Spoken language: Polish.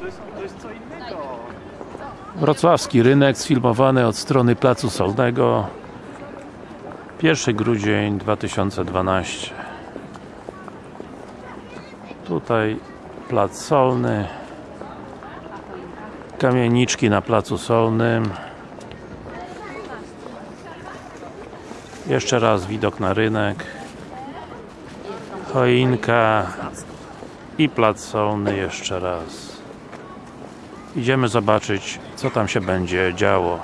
To jest, co innego. Wrocławski rynek sfilmowany od strony Placu Solnego. 1 grudzień 2012 Tutaj Plac Solny. Kamieniczki na Placu Solnym. Jeszcze raz widok na rynek. Choinka i Plac Solny jeszcze raz Idziemy zobaczyć, co tam się będzie działo.